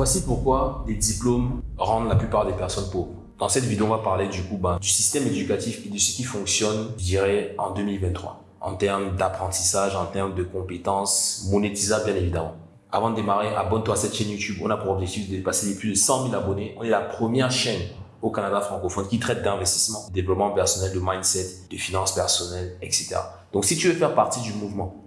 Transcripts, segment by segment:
Voici pourquoi les diplômes rendent la plupart des personnes pauvres. Dans cette vidéo, on va parler du coup ben, du système éducatif et de ce qui fonctionne, je dirais, en 2023. En termes d'apprentissage, en termes de compétences, monétisables bien évidemment. Avant de démarrer, abonne-toi à cette chaîne YouTube. On a pour objectif de dépasser les plus de 100 000 abonnés. On est la première chaîne au Canada francophone qui traite d'investissement, de développement personnel, de mindset, de finances personnelles, etc. Donc si tu veux faire partie du mouvement,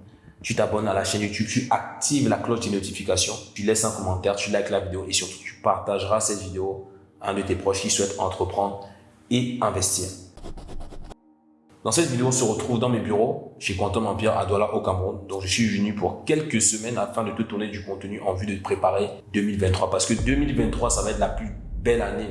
tu t'abonnes à la chaîne YouTube, tu actives la cloche des notifications, tu laisses un commentaire, tu likes la vidéo et surtout tu partageras cette vidéo à un de tes proches qui souhaite entreprendre et investir. Dans cette vidéo, on se retrouve dans mes bureaux chez Quantum Empire à Douala au Cameroun. Donc, je suis venu pour quelques semaines afin de te tourner du contenu en vue de préparer 2023. Parce que 2023, ça va être la plus belle année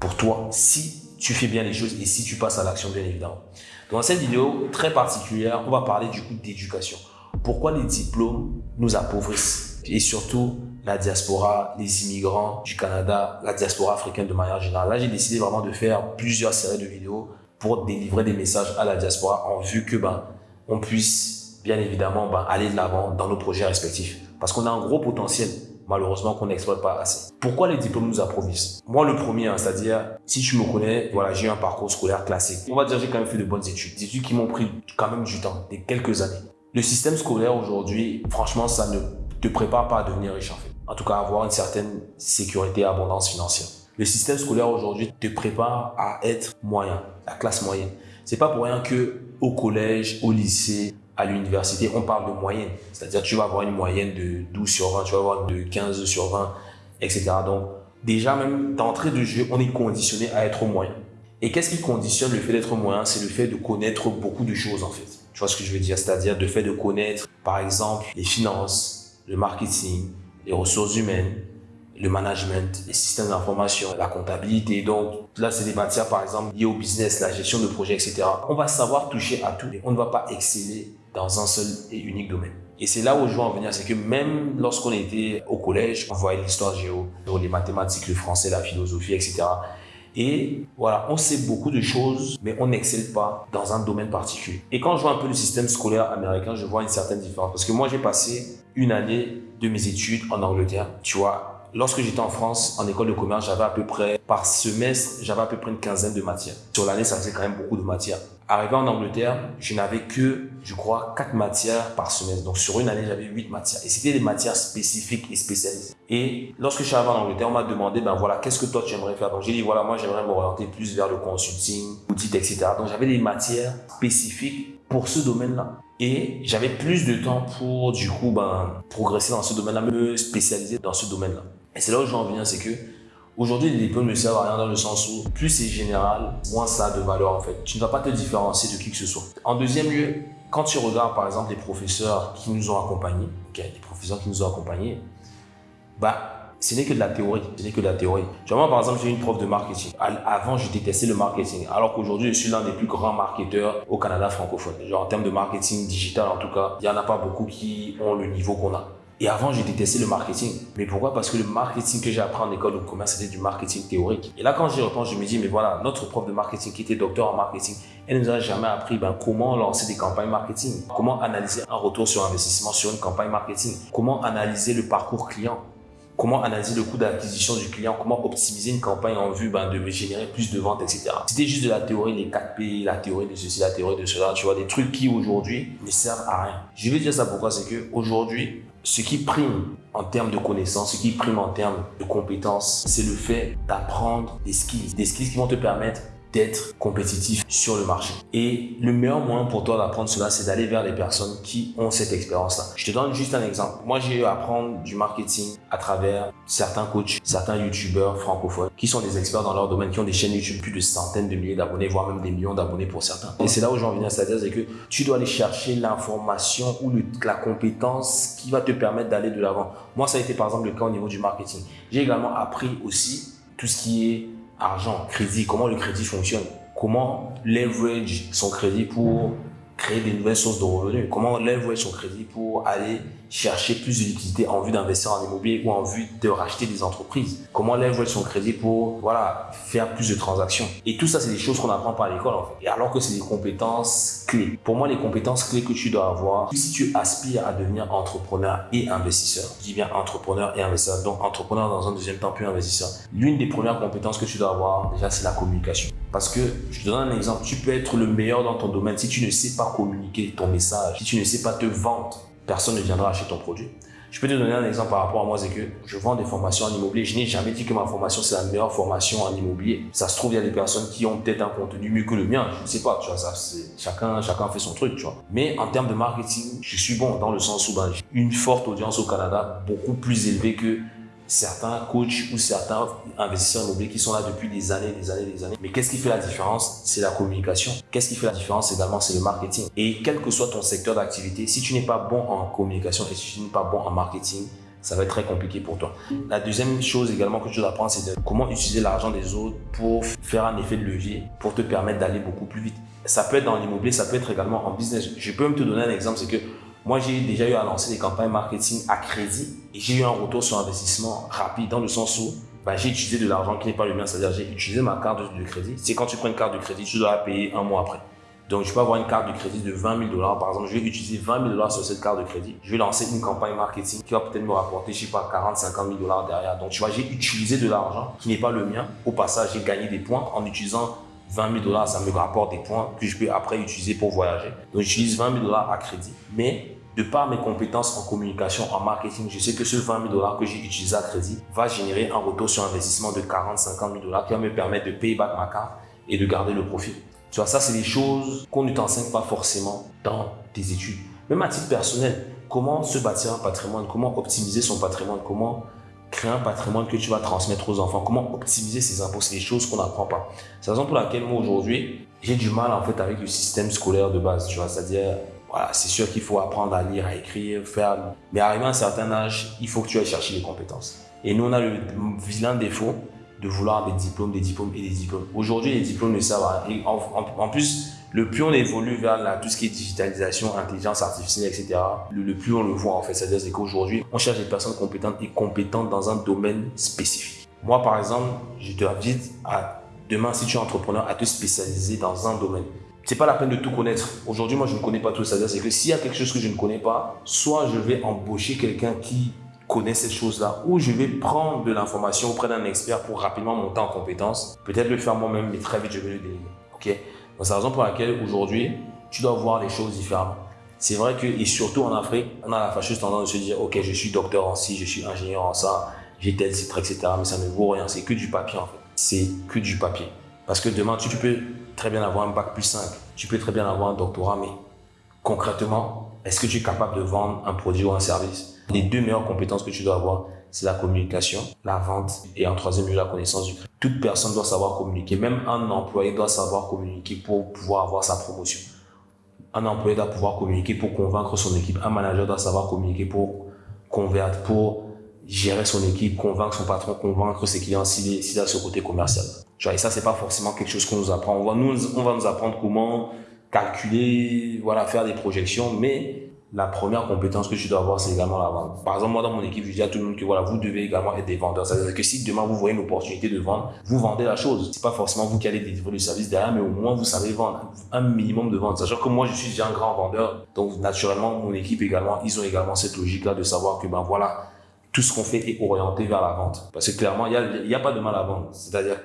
pour toi si tu fais bien les choses et si tu passes à l'action, bien évidemment. Dans cette vidéo très particulière, on va parler du coup d'éducation. Pourquoi les diplômes nous appauvrissent et surtout la diaspora, les immigrants du Canada, la diaspora africaine de manière générale. Là, j'ai décidé vraiment de faire plusieurs séries de vidéos pour délivrer des messages à la diaspora en vue que ben, on puisse bien évidemment ben, aller de l'avant dans nos projets respectifs. Parce qu'on a un gros potentiel malheureusement qu'on n'exploite pas assez. Pourquoi les diplômes nous approvissent Moi, le premier, hein, c'est-à-dire, si tu me connais, voilà, j'ai un parcours scolaire classique. On va dire j'ai quand même fait de bonnes études, des études qui m'ont pris quand même du temps, des quelques années. Le système scolaire aujourd'hui, franchement, ça ne te prépare pas à devenir riche en fait. En tout cas, avoir une certaine sécurité et abondance financière. Le système scolaire aujourd'hui te prépare à être moyen, la classe moyenne. C'est pas pour rien que au collège, au lycée, à l'université, on parle de moyenne. C'est-à-dire tu vas avoir une moyenne de 12 sur 20, tu vas avoir de 15 sur 20, etc. Donc, déjà même d'entrée de jeu, on est conditionné à être moyen. Et qu'est-ce qui conditionne le fait d'être moyen? C'est le fait de connaître beaucoup de choses en fait. Tu vois ce que je veux dire? C'est-à-dire le fait de connaître, par exemple, les finances, le marketing, les ressources humaines, le management, les systèmes d'information, la comptabilité. Donc là, c'est des matières, par exemple, liées au business, la gestion de projets, etc. On va savoir toucher à tout, mais on ne va pas exceller dans un seul et unique domaine. Et c'est là où je veux en venir, c'est que même lorsqu'on était au collège, on voyait l'histoire géo, les mathématiques, le français, la philosophie, etc. Et voilà, on sait beaucoup de choses, mais on n'excelle pas dans un domaine particulier. Et quand je vois un peu le système scolaire américain, je vois une certaine différence. Parce que moi, j'ai passé une année de mes études en Angleterre. Tu vois, Lorsque j'étais en France, en école de commerce, j'avais à peu près, par semestre, j'avais à peu près une quinzaine de matières. Sur l'année, ça faisait quand même beaucoup de matières. Arrivé en Angleterre, je n'avais que, je crois, quatre matières par semestre. Donc, sur une année, j'avais huit matières. Et c'était des matières spécifiques et spécialisées. Et lorsque je suis arrivé en Angleterre, on m'a demandé, ben voilà, qu'est-ce que toi tu aimerais faire? Donc, j'ai dit, voilà, moi, j'aimerais m'orienter plus vers le consulting, audit, etc. Donc, j'avais des matières spécifiques pour ce domaine-là. Et j'avais plus de temps pour, du coup, ben, progresser dans ce domaine-là, me spécialiser dans ce domaine-là. Et c'est là où j'en viens, c'est que aujourd'hui, les diplômes ne servent à rien dans le sens où plus c'est général, moins ça a de valeur en fait. Tu ne vas pas te différencier de qui que ce soit. En deuxième lieu, quand tu regardes par exemple les professeurs qui nous ont accompagnés, okay, les professeurs qui nous ont accompagnés, bah, ce n'est que de la théorie. Ce n'est que de la théorie. Tu moi, par exemple, j'ai une prof de marketing. Avant, je détestais le marketing. Alors qu'aujourd'hui, je suis l'un des plus grands marketeurs au Canada francophone. Genre, en termes de marketing digital, en tout cas, il n'y en a pas beaucoup qui ont le niveau qu'on a. Et avant, j'ai détesté le marketing. Mais pourquoi? Parce que le marketing que j'ai appris en école de commerce, c'était du marketing théorique. Et là, quand j'y repense, je me dis, mais voilà, notre prof de marketing qui était docteur en marketing, elle nous a jamais appris ben, comment lancer des campagnes marketing, comment analyser un retour sur investissement sur une campagne marketing, comment analyser le parcours client, comment analyser le coût d'acquisition du client, comment optimiser une campagne en vue ben, de générer plus de ventes, etc. C'était juste de la théorie, les 4P, la théorie de ceci, la théorie de cela, tu vois, des trucs qui aujourd'hui ne servent à rien. Je vais dire ça pourquoi, c'est que aujourd'hui, ce qui prime en termes de connaissances, ce qui prime en termes de compétences, c'est le fait d'apprendre des skills. Des skills qui vont te permettre d'être compétitif sur le marché. Et le meilleur moyen pour toi d'apprendre cela, c'est d'aller vers les personnes qui ont cette expérience-là. Je te donne juste un exemple. Moi, j'ai eu à du marketing à travers certains coachs, certains youtubeurs francophones qui sont des experts dans leur domaine, qui ont des chaînes YouTube plus de centaines de milliers d'abonnés, voire même des millions d'abonnés pour certains. Et c'est là où j'en viens, c'est-à-dire c'est que tu dois aller chercher l'information ou la compétence qui va te permettre d'aller de l'avant. Moi, ça a été par exemple le cas au niveau du marketing. J'ai également appris aussi tout ce qui est argent, crédit, comment le crédit fonctionne, comment leverage son crédit pour créer des nouvelles sources de revenus, comment leverage son crédit pour aller chercher plus de liquidité en vue d'investir en immobilier ou en vue de racheter des entreprises? Comment leverage son crédit pour voilà, faire plus de transactions? Et tout ça, c'est des choses qu'on apprend pas à l'école en fait. Et alors que c'est des compétences clés. Pour moi, les compétences clés que tu dois avoir, si tu aspires à devenir entrepreneur et investisseur, je dis bien entrepreneur et investisseur, donc entrepreneur dans un deuxième temps puis investisseur, l'une des premières compétences que tu dois avoir déjà, c'est la communication. Parce que, je te donne un exemple, tu peux être le meilleur dans ton domaine. Si tu ne sais pas communiquer ton message, si tu ne sais pas te vendre, personne ne viendra acheter ton produit. Je peux te donner un exemple par rapport à moi, c'est que je vends des formations en immobilier. Je n'ai jamais dit que ma formation, c'est la meilleure formation en immobilier. Ça se trouve, il y a des personnes qui ont peut-être un contenu mieux que le mien. Je ne sais pas, tu vois, ça, chacun, chacun fait son truc, tu vois. Mais en termes de marketing, je suis bon dans le sens où ben, j'ai une forte audience au Canada, beaucoup plus élevée que certains coachs ou certains investisseurs immobiliers qui sont là depuis des années, des années, des années. Mais qu'est-ce qui fait la différence? C'est la communication. Qu'est-ce qui fait la différence également? C'est le marketing. Et quel que soit ton secteur d'activité, si tu n'es pas bon en communication et si tu n'es pas bon en marketing, ça va être très compliqué pour toi. La deuxième chose également que tu dois apprendre, c'est comment utiliser l'argent des autres pour faire un effet de levier, pour te permettre d'aller beaucoup plus vite. Ça peut être dans l'immobilier, ça peut être également en business. Je peux même te donner un exemple, c'est que moi, j'ai déjà eu à lancer des campagnes marketing à crédit et j'ai eu un retour sur investissement rapide dans le sens où bah, j'ai utilisé de l'argent qui n'est pas le mien, c'est-à-dire j'ai utilisé ma carte de, crédit. C'est quand tu prends une carte de crédit, tu dois la payer un mois après. Donc, je peux avoir une carte de crédit de 20 000 dollars. Par exemple, je vais utiliser 20 000 dollars sur cette carte de crédit. Je vais lancer une campagne marketing qui va peut-être me rapporter, je sais pas, 40, 50 000 dollars derrière. Donc, tu vois, j'ai utilisé de l'argent qui n'est pas le mien. Au passage, j'ai gagné des points en utilisant 20 000 dollars. Ça me rapporte des points que je peux après utiliser pour voyager. Donc, j'utilise 20 000 dollars à crédit. Mais de par mes compétences en communication, en marketing, je sais que ce 20 000 dollars que j'ai utilisé à crédit va générer un retour sur investissement de 40, 50 000 dollars qui va me permettre de payer back ma carte et de garder le profit. Tu vois, ça, c'est des choses qu'on ne t'enseigne pas forcément dans tes études. Même à titre personnel, comment se bâtir un patrimoine, comment optimiser son patrimoine, comment créer un patrimoine que tu vas transmettre aux enfants, comment optimiser ses impôts, c'est des choses qu'on n'apprend pas. C'est la raison pour laquelle moi aujourd'hui, j'ai du mal en fait avec le système scolaire de base, tu vois, c'est-à-dire c'est sûr qu'il faut apprendre à lire, à écrire, faire. Mais arrivé à un certain âge, il faut que tu ailles chercher les compétences. Et nous, on a le vilain défaut de vouloir des diplômes, des diplômes et des diplômes. Aujourd'hui, les diplômes ne servent à rien. En, plus, le plus on évolue vers tout ce qui est digitalisation, intelligence artificielle, etc., le, plus on le voit en fait. C'est-à-dire qu'aujourd'hui, on cherche des personnes compétentes et compétentes dans un domaine spécifique. Moi, par exemple, je te invite à demain, si tu es entrepreneur, à te spécialiser dans un domaine c'est pas la peine de tout connaître. Aujourd'hui, moi, je ne connais pas tout. C'est-à-dire que s'il y a quelque chose que je ne connais pas, soit je vais embaucher quelqu'un qui connaît cette chose-là, ou je vais prendre de l'information auprès d'un expert pour rapidement monter en compétence. Peut-être le faire moi-même, mais très vite, je vais le déléguer. Ok? C'est la raison pour laquelle aujourd'hui, tu dois voir les choses différemment. C'est vrai que, et surtout en Afrique, on a la fâcheuse tendance de se dire, ok, je suis docteur en ci, je suis ingénieur en ça, j'ai tel titre, etc. Mais ça ne vaut rien. C'est que du papier, en fait. C'est que du papier. Parce que demain, tu, peux très bien avoir un bac plus 5, tu peux très bien avoir un doctorat, mais concrètement, est-ce que tu es capable de vendre un produit ou un service? Les deux meilleures compétences que tu dois avoir, c'est la communication, la vente et en troisième lieu, la connaissance du crédit. Toute personne doit savoir communiquer. Même un employé doit savoir communiquer pour pouvoir avoir sa promotion. Un employé doit pouvoir communiquer pour convaincre son équipe. Un manager doit savoir communiquer pour convaincre, pour gérer son équipe, convaincre son patron, convaincre ses clients s'il a ce côté commercial. Et ça, c'est pas forcément quelque chose qu'on nous apprend. On va nous, on va nous apprendre comment calculer, voilà, faire des projections, mais la première compétence que tu dois avoir, c'est également la vente. Par exemple, moi, dans mon équipe, je dis à tout le monde que voilà, vous devez également être des vendeurs. C'est-à-dire que si demain vous voyez une opportunité de vendre, vous vendez la chose. C'est pas forcément vous qui allez délivrer le service derrière, mais au moins vous savez vendre un minimum de vente. Sachant que moi, je suis déjà un grand vendeur. Donc, naturellement, mon équipe également, ils ont également cette logique-là de savoir que, ben voilà, tout ce qu'on fait est orienté vers la vente. Parce que clairement, il n'y a, y a pas de mal à vendre. C'est-à-dire,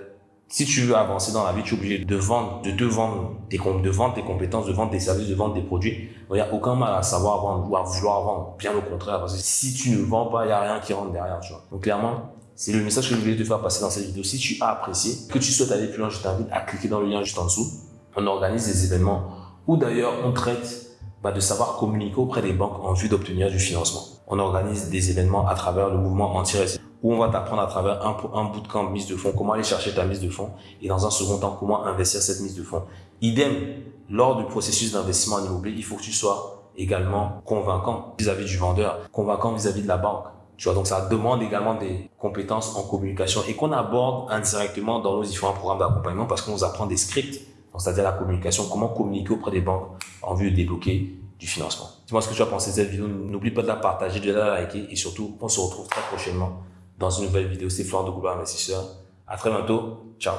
si tu veux avancer dans la vie, tu es obligé de vendre, de te vendre tes, de vendre tes compétences, de vendre tes services, de vendre tes produits. Il n'y a aucun mal à savoir vendre ou à vouloir vendre. Bien au contraire. Parce que si tu ne vends pas, il n'y a rien qui rentre derrière. Donc, clairement, c'est le message que je voulais te faire passer dans cette vidéo. Si tu as apprécié, que tu souhaites aller plus loin, je t'invite à cliquer dans le lien juste en dessous. On organise des événements ou d'ailleurs on traite bah, de savoir communiquer auprès des banques en vue d'obtenir du financement. On organise des événements à travers le mouvement anti où on va t'apprendre à travers un, un bootcamp mise de fonds, comment aller chercher ta mise de fonds et dans un second temps, comment investir cette mise de fonds. Idem, lors du processus d'investissement en immobilier, il faut que tu sois également convaincant vis-à-vis du vendeur, convaincant vis-à-vis -vis de la banque. Tu vois, donc ça demande également des compétences en communication et qu'on aborde indirectement dans nos différents programmes d'accompagnement parce qu'on nous apprend des scripts c'est-à-dire la communication, comment communiquer auprès des banques en vue de débloquer du financement. Dis-moi ce que tu as pensé de cette vidéo. N'oublie pas de la partager, de la liker et surtout, on se retrouve très prochainement dans une nouvelle vidéo. C'est Florent de Google Investisseur. À très bientôt. Ciao.